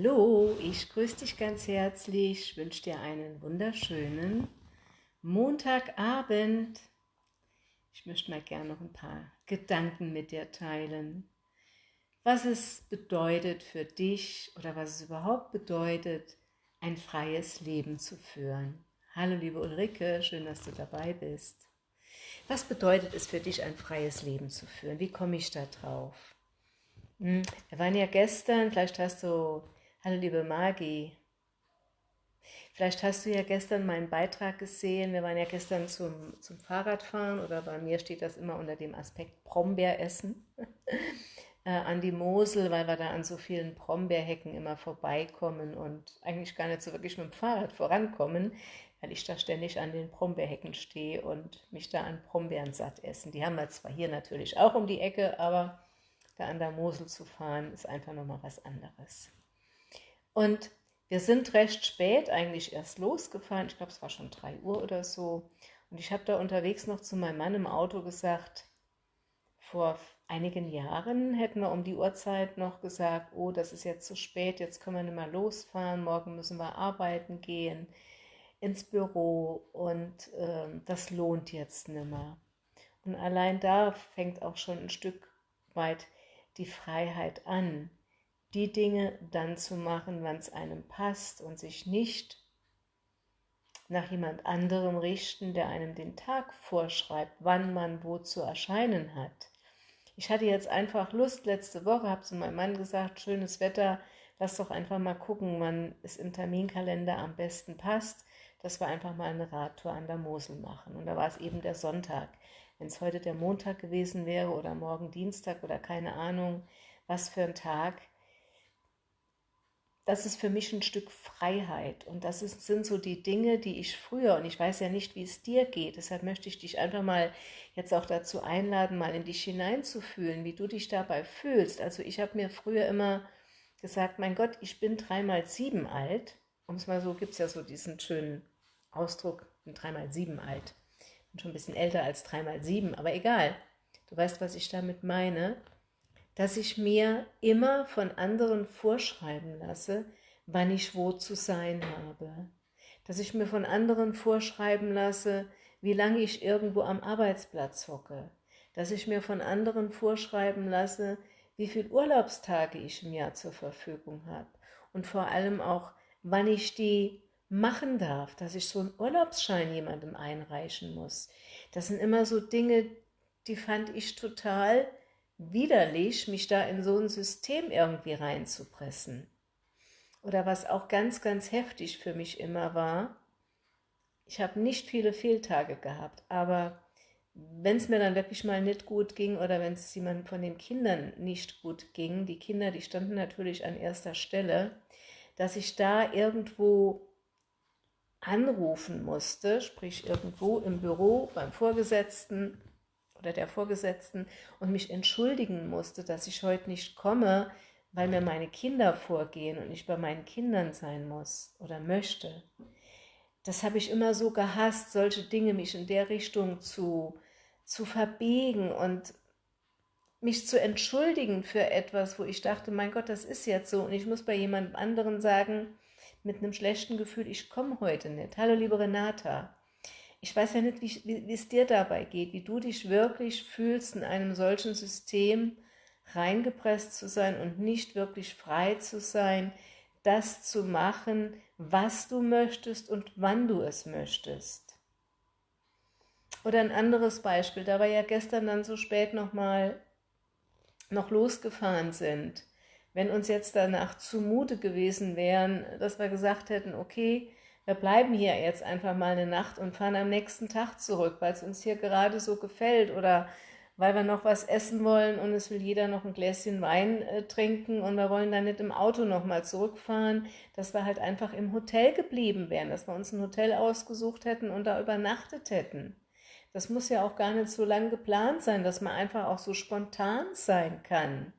Hallo, ich grüße dich ganz herzlich, wünsche dir einen wunderschönen Montagabend. Ich möchte mal gerne noch ein paar Gedanken mit dir teilen, was es bedeutet für dich oder was es überhaupt bedeutet, ein freies Leben zu führen. Hallo liebe Ulrike, schön, dass du dabei bist. Was bedeutet es für dich, ein freies Leben zu führen? Wie komme ich da drauf? Hm, wir waren ja gestern, vielleicht hast du, hallo liebe Magi, vielleicht hast du ja gestern meinen Beitrag gesehen, wir waren ja gestern zum, zum Fahrradfahren oder bei mir steht das immer unter dem Aspekt Brombeeressen äh, an die Mosel, weil wir da an so vielen Brombeerhecken immer vorbeikommen und eigentlich gar nicht so wirklich mit dem Fahrrad vorankommen, weil ich da ständig an den Brombeerhecken stehe und mich da an Brombeeren satt essen. Die haben wir zwar hier natürlich auch um die Ecke, aber da an der Mosel zu fahren, ist einfach nochmal was anderes. Und wir sind recht spät eigentlich erst losgefahren, ich glaube es war schon 3 Uhr oder so, und ich habe da unterwegs noch zu meinem Mann im Auto gesagt, vor einigen Jahren hätten wir um die Uhrzeit noch gesagt, oh, das ist jetzt zu spät, jetzt können wir nicht mehr losfahren, morgen müssen wir arbeiten gehen, ins Büro und äh, das lohnt jetzt nicht mehr. Und allein da fängt auch schon ein Stück weit die Freiheit an, die Dinge dann zu machen, wann es einem passt und sich nicht nach jemand anderem richten, der einem den Tag vorschreibt, wann man wo zu erscheinen hat. Ich hatte jetzt einfach Lust, letzte Woche habe zu meinem Mann gesagt, schönes Wetter, lass doch einfach mal gucken, wann es im Terminkalender am besten passt, dass wir einfach mal eine Radtour an der Mosel machen. Und da war es eben der Sonntag. Wenn es heute der Montag gewesen wäre oder morgen Dienstag oder keine Ahnung, was für ein Tag, das ist für mich ein Stück Freiheit und das ist, sind so die Dinge, die ich früher, und ich weiß ja nicht, wie es dir geht, deshalb möchte ich dich einfach mal jetzt auch dazu einladen, mal in dich hineinzufühlen, wie du dich dabei fühlst. Also ich habe mir früher immer gesagt, mein Gott, ich bin dreimal sieben alt, um es mal so, gibt es ja so diesen schönen Ausdruck, bin dreimal sieben alt bin schon ein bisschen älter als 3x7, aber egal. Du weißt, was ich damit meine. Dass ich mir immer von anderen vorschreiben lasse, wann ich wo zu sein habe. Dass ich mir von anderen vorschreiben lasse, wie lange ich irgendwo am Arbeitsplatz hocke. Dass ich mir von anderen vorschreiben lasse, wie viele Urlaubstage ich im Jahr zur Verfügung habe. Und vor allem auch, wann ich die machen darf, dass ich so einen Urlaubsschein jemandem einreichen muss. Das sind immer so Dinge, die fand ich total widerlich, mich da in so ein System irgendwie reinzupressen. Oder was auch ganz, ganz heftig für mich immer war, ich habe nicht viele Fehltage gehabt, aber wenn es mir dann wirklich mal nicht gut ging oder wenn es jemandem von den Kindern nicht gut ging, die Kinder, die standen natürlich an erster Stelle, dass ich da irgendwo anrufen musste, sprich irgendwo im Büro beim Vorgesetzten oder der Vorgesetzten und mich entschuldigen musste, dass ich heute nicht komme, weil mir meine Kinder vorgehen und ich bei meinen Kindern sein muss oder möchte. Das habe ich immer so gehasst, solche Dinge mich in der Richtung zu, zu verbiegen und mich zu entschuldigen für etwas, wo ich dachte, mein Gott, das ist jetzt so und ich muss bei jemand anderen sagen, mit einem schlechten Gefühl, ich komme heute nicht. Hallo liebe Renata, ich weiß ja nicht, wie, wie, es dir dabei geht, wie du dich wirklich fühlst, in einem solchen System reingepresst zu sein und nicht wirklich frei zu sein, das zu machen, was du möchtest und wann du es möchtest. Oder ein anderes Beispiel, da wir ja gestern dann so spät nochmal noch losgefahren sind wenn uns jetzt danach zumute gewesen wären, dass wir gesagt hätten, okay, wir bleiben hier jetzt einfach mal eine Nacht und fahren am nächsten Tag zurück, weil es uns hier gerade so gefällt oder weil wir noch was essen wollen und es will jeder noch ein Gläschen Wein äh, trinken und wir wollen dann nicht im Auto nochmal zurückfahren, dass wir halt einfach im Hotel geblieben wären, dass wir uns ein Hotel ausgesucht hätten und da übernachtet hätten. Das muss ja auch gar nicht so lang geplant sein, dass man einfach auch so spontan sein kann.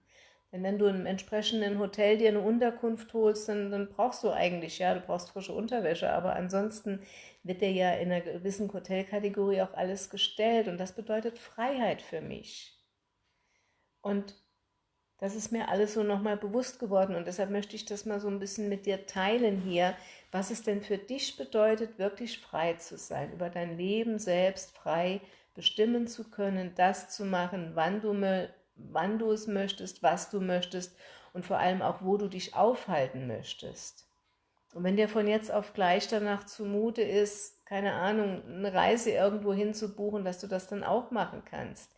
Denn wenn du im entsprechenden Hotel dir eine Unterkunft holst, dann, dann brauchst du eigentlich, ja, du brauchst frische Unterwäsche, aber ansonsten wird dir ja in einer gewissen Hotelkategorie auch alles gestellt. Und das bedeutet Freiheit für mich. Und Das ist mir alles so nochmal bewusst geworden. Und deshalb möchte ich das mal so ein bisschen mit dir teilen hier, was es denn für dich bedeutet, wirklich frei zu sein, über dein Leben selbst frei bestimmen zu können, das zu machen, wann du, wann du es möchtest, was du möchtest und vor allem auch, wo du dich aufhalten möchtest. Und wenn dir von jetzt auf gleich danach zumute ist, keine Ahnung, eine Reise irgendwo hin zu buchen, dass du das dann auch machen kannst.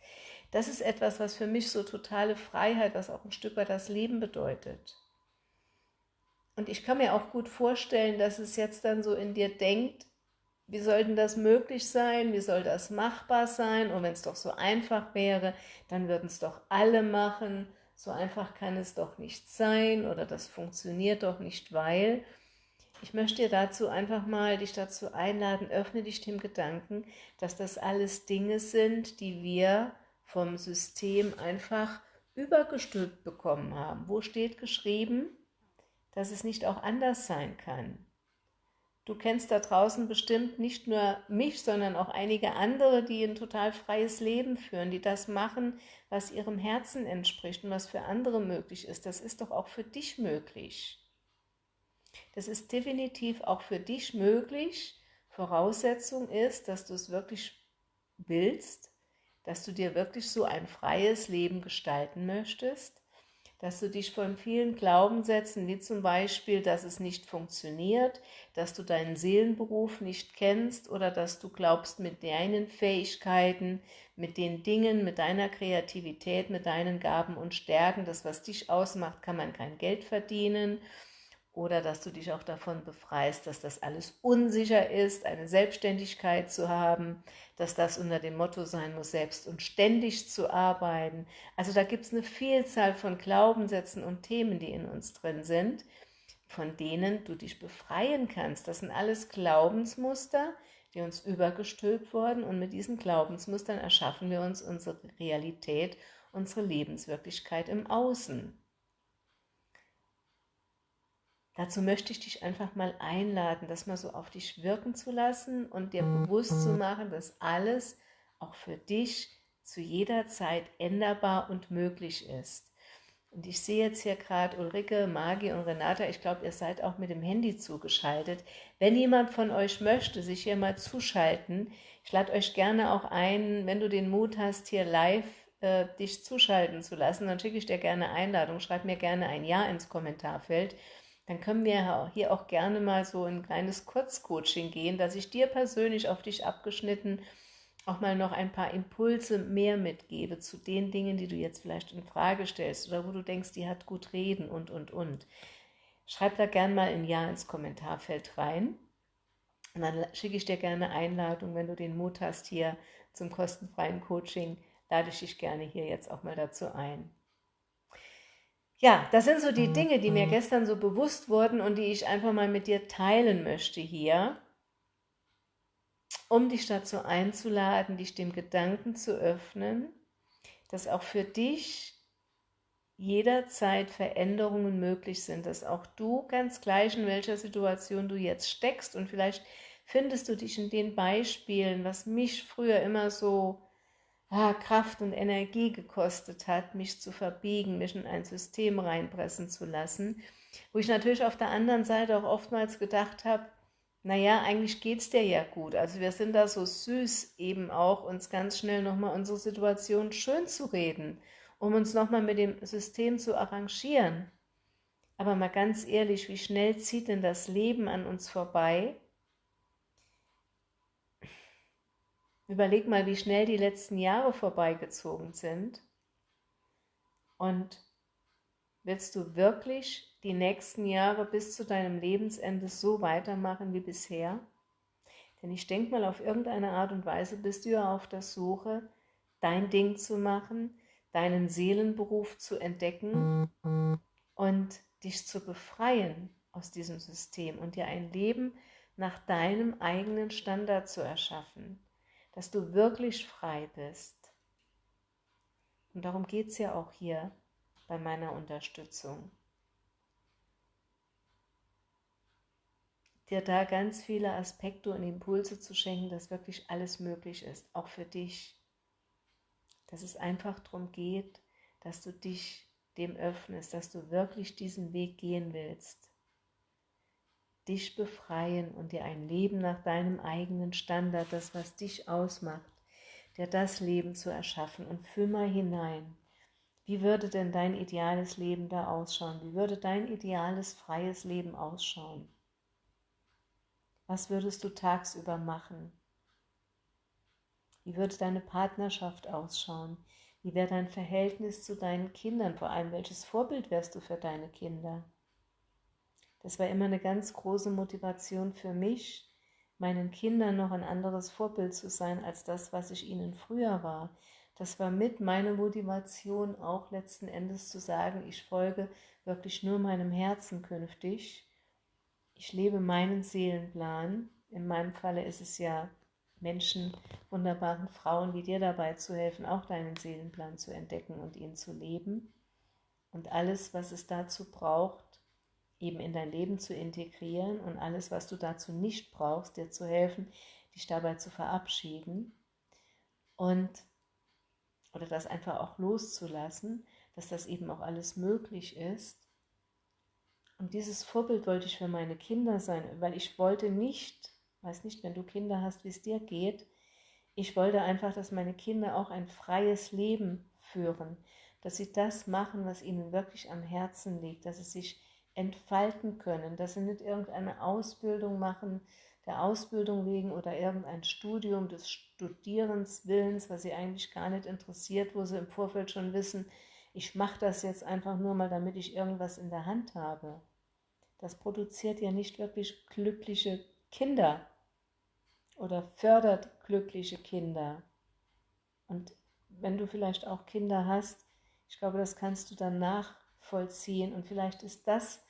Das ist etwas, was für mich so totale Freiheit, was auch ein Stück weit das Leben bedeutet. Und ich kann mir auch gut vorstellen, dass es jetzt dann so in dir denkt, wie soll denn das möglich sein? Wie soll das machbar sein? Und wenn es doch so einfach wäre, dann würden es doch alle machen. So einfach kann es doch nicht sein oder das funktioniert doch nicht, weil... Ich möchte dir dazu einfach mal dich dazu einladen, öffne dich dem Gedanken, dass das alles Dinge sind, die wir vom System einfach übergestülpt bekommen haben. Wo steht geschrieben, dass es nicht auch anders sein kann? Du kennst da draußen bestimmt nicht nur mich, sondern auch einige andere, die ein total freies Leben führen, die das machen, was ihrem Herzen entspricht und was für andere möglich ist. Das ist doch auch für dich möglich. Das ist definitiv auch für dich möglich. Voraussetzung ist, dass du es wirklich willst, dass du dir wirklich so ein freies Leben gestalten möchtest dass du dich von vielen Glaubenssätzen, wie zum Beispiel, dass es nicht funktioniert, dass du deinen Seelenberuf nicht kennst oder dass du glaubst, mit deinen Fähigkeiten, mit den Dingen, mit deiner Kreativität, mit deinen Gaben und Stärken, das, was dich ausmacht, kann man kein Geld verdienen oder dass du dich auch davon befreist, dass das alles unsicher ist, eine Selbstständigkeit zu haben, dass das unter dem Motto sein muss, selbst und ständig zu arbeiten. Also da gibt es eine Vielzahl von Glaubenssätzen und Themen, die in uns drin sind, von denen du dich befreien kannst. Das sind alles Glaubensmuster, die uns übergestülpt wurden und mit diesen Glaubensmustern erschaffen wir uns unsere Realität, unsere Lebenswirklichkeit im Außen. Dazu möchte ich dich einfach mal einladen, das mal so auf dich wirken zu lassen und dir bewusst zu machen, dass alles auch für dich zu jeder Zeit änderbar und möglich ist. Und ich sehe jetzt hier gerade Ulrike, Magi und Renata, ich glaube, ihr seid auch mit dem Handy zugeschaltet. Wenn jemand von euch möchte, sich hier mal zuschalten, ich lade euch gerne auch ein, wenn du den Mut hast, hier live äh, dich zuschalten zu lassen, dann schicke ich dir gerne Einladung, schreib mir gerne ein Ja ins Kommentarfeld dann können wir hier auch gerne mal so ein kleines Kurzcoaching gehen, dass ich dir persönlich auf dich abgeschnitten auch mal noch ein paar Impulse mehr mitgebe zu den Dingen, die du jetzt vielleicht in Frage stellst oder wo du denkst, die hat gut reden und, und, und. Schreib da gerne mal ein Ja ins Kommentarfeld rein und dann schicke ich dir gerne Einladung, wenn du den Mut hast hier zum kostenfreien Coaching, lade ich dich gerne hier jetzt auch mal dazu ein. Ja, das sind so die mhm, Dinge, die mir mhm. gestern so bewusst wurden und die ich einfach mal mit dir teilen möchte hier, um dich dazu einzuladen, dich dem Gedanken zu öffnen, dass auch für dich jederzeit Veränderungen möglich sind, dass auch du ganz gleich in welcher Situation du jetzt steckst und vielleicht findest du dich in den Beispielen, was mich früher immer so ah, Kraft und Energie gekostet hat, mich zu verbiegen, mich in ein System reinpressen zu lassen, wo ich natürlich auf der anderen Seite auch oftmals gedacht habe, naja, eigentlich geht es dir ja gut. Also wir sind da so süß eben auch, uns ganz schnell nochmal unsere Situation schön zu reden, um uns nochmal mit dem System zu arrangieren. Aber mal ganz ehrlich, wie schnell zieht denn das Leben an uns vorbei? Überleg mal, wie schnell die letzten Jahre vorbeigezogen sind. Und willst du wirklich die nächsten Jahre bis zu deinem Lebensende so weitermachen wie bisher? Denn ich denke mal, auf irgendeine Art und Weise bist du ja auf der Suche, dein Ding zu machen, deinen Seelenberuf zu entdecken und dich zu befreien aus diesem System und dir ein Leben nach deinem eigenen Standard zu erschaffen dass du wirklich frei bist. Und darum geht es ja auch hier bei meiner Unterstützung. Dir da ganz viele Aspekte und Impulse zu schenken, dass wirklich alles möglich ist, auch für dich. Dass es einfach darum geht, dass du dich dem öffnest, dass du wirklich diesen Weg gehen willst. Dich befreien und dir ein Leben nach deinem eigenen Standard, das was dich ausmacht, dir das Leben zu erschaffen und fühl mal hinein. Wie würde denn dein ideales Leben da ausschauen? Wie würde dein ideales freies Leben ausschauen? Was würdest du tagsüber machen? Wie würde deine Partnerschaft ausschauen? Wie wäre dein Verhältnis zu deinen Kindern? Vor allem, welches Vorbild wärst du für deine Kinder? Das war immer eine ganz große Motivation für mich, meinen Kindern noch ein anderes Vorbild zu sein als das, was ich ihnen früher war. Das war mit meiner Motivation auch letzten Endes zu sagen, ich folge wirklich nur meinem Herzen künftig. Ich lebe meinen Seelenplan. In meinem Falle ist es ja Menschen, wunderbaren Frauen wie dir dabei zu helfen, auch deinen Seelenplan zu entdecken und ihn zu leben. Und alles, was es dazu braucht, eben in dein Leben zu integrieren und alles, was du dazu nicht brauchst, dir zu helfen, dich dabei zu verabschieden und oder das einfach auch loszulassen, dass das eben auch alles möglich ist. Und dieses Vorbild wollte ich für meine Kinder sein, weil ich wollte nicht weiß nicht, wenn du Kinder hast, wie es dir geht. Ich wollte einfach, dass meine Kinder auch ein freies Leben führen, dass sie das machen, was ihnen wirklich am Herzen liegt, dass sie sich entfalten können, dass sie nicht irgendeine Ausbildung machen, der Ausbildung wegen oder irgendein Studium des Studierenswillens, was sie eigentlich gar nicht interessiert, wo sie im Vorfeld schon wissen, ich mache das jetzt einfach nur mal, damit ich irgendwas in der Hand habe. Das produziert ja nicht wirklich glückliche Kinder oder fördert glückliche Kinder. Und wenn du vielleicht auch Kinder hast, ich glaube, das kannst du dann nachvollziehen. Und vielleicht ist das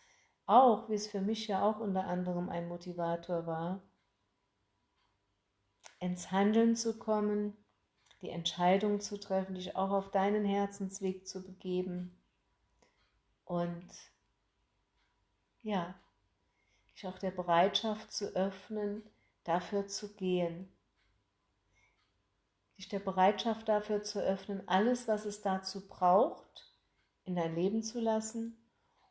auch, wie es für mich ja auch unter anderem ein Motivator war, ins Handeln zu kommen, die Entscheidung zu treffen, dich auch auf deinen Herzensweg zu begeben und ja, dich auch der Bereitschaft zu öffnen, dafür zu gehen, dich der Bereitschaft dafür zu öffnen, alles, was es dazu braucht, in dein Leben zu lassen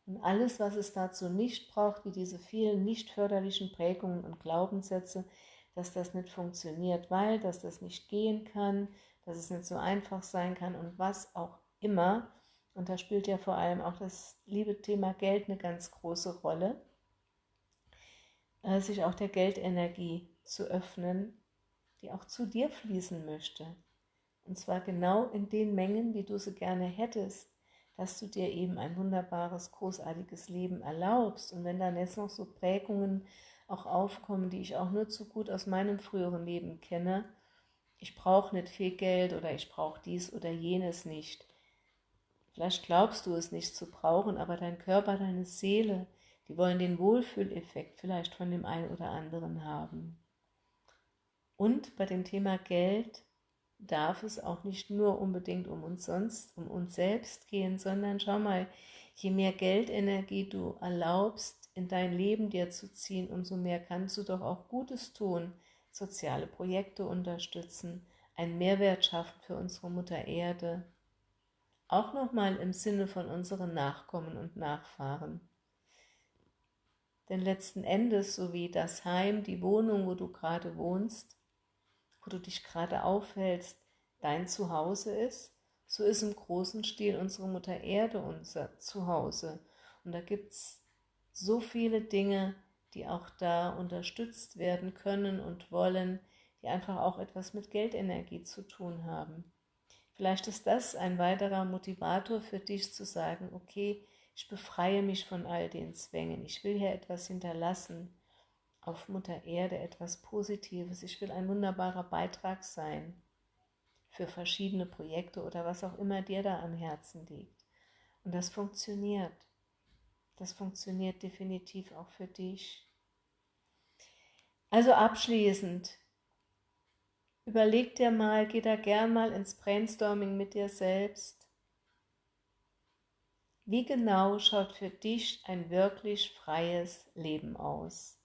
und alles, was es dazu nicht braucht, wie diese vielen nicht förderlichen Prägungen und Glaubenssätze, dass das nicht funktioniert, weil, dass das nicht gehen kann, dass es nicht so einfach sein kann und was auch immer. Und da spielt ja vor allem auch das liebe Thema Geld eine ganz große Rolle. Äh, sich auch der Geldenergie zu öffnen, die auch zu dir fließen möchte. Und zwar genau in den Mengen, wie du sie gerne hättest, dass du dir eben ein wunderbares, großartiges Leben erlaubst. Und wenn dann jetzt noch so Prägungen auch aufkommen, die ich auch nur zu gut aus meinem früheren Leben kenne, ich brauche nicht viel Geld oder ich brauche dies oder jenes nicht. Vielleicht glaubst du es nicht zu brauchen, aber dein Körper, deine Seele, die wollen den Wohlfühleffekt vielleicht von dem einen oder anderen haben. Und bei dem Thema Geld darf es auch nicht nur unbedingt um uns sonst, um uns selbst gehen, sondern schau mal, je mehr Geldenergie du erlaubst, in dein Leben dir zu ziehen, umso mehr kannst du doch auch Gutes tun, soziale Projekte unterstützen, einen Mehrwert schaffen für unsere Mutter Erde, auch nochmal im Sinne von unseren Nachkommen und Nachfahren. Denn letzten Endes, so wie das Heim, die Wohnung, wo du gerade wohnst, wo du dich gerade aufhältst, dein Zuhause ist, so ist im großen Stil unsere Mutter Erde unser Zuhause. Und da gibt es so viele Dinge, die auch da unterstützt werden können und wollen, die einfach auch etwas mit Geldenergie zu tun haben. Vielleicht ist das ein weiterer Motivator für dich zu sagen, okay, ich befreie mich von all den Zwängen. Ich will hier etwas hinterlassen auf Mutter Erde, etwas Positives. Ich will ein wunderbarer Beitrag sein für verschiedene Projekte oder was auch immer dir da am Herzen liegt. Und das funktioniert. Das funktioniert definitiv auch für dich. Also abschließend, überleg dir mal, geh da gern mal ins Brainstorming mit dir selbst wie genau schaut für dich ein wirklich freies Leben aus?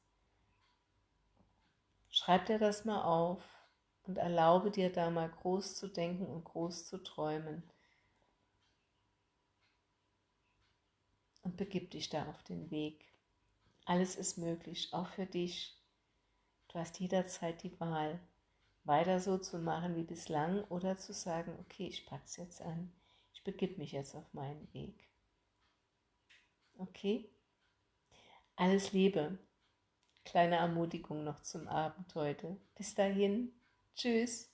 Schreib dir das mal auf und erlaube dir da mal groß zu denken und groß zu träumen. und begib dich da auf den Weg. Alles ist möglich, auch für dich. Du hast jederzeit die Wahl, weiter so zu machen wie bislang oder zu sagen, okay, ich pack's jetzt an, ich begib mich jetzt auf meinen Weg. Okay? Alles Liebe. Kleine Ermutigung noch zum Abend heute. Bis dahin. Tschüss.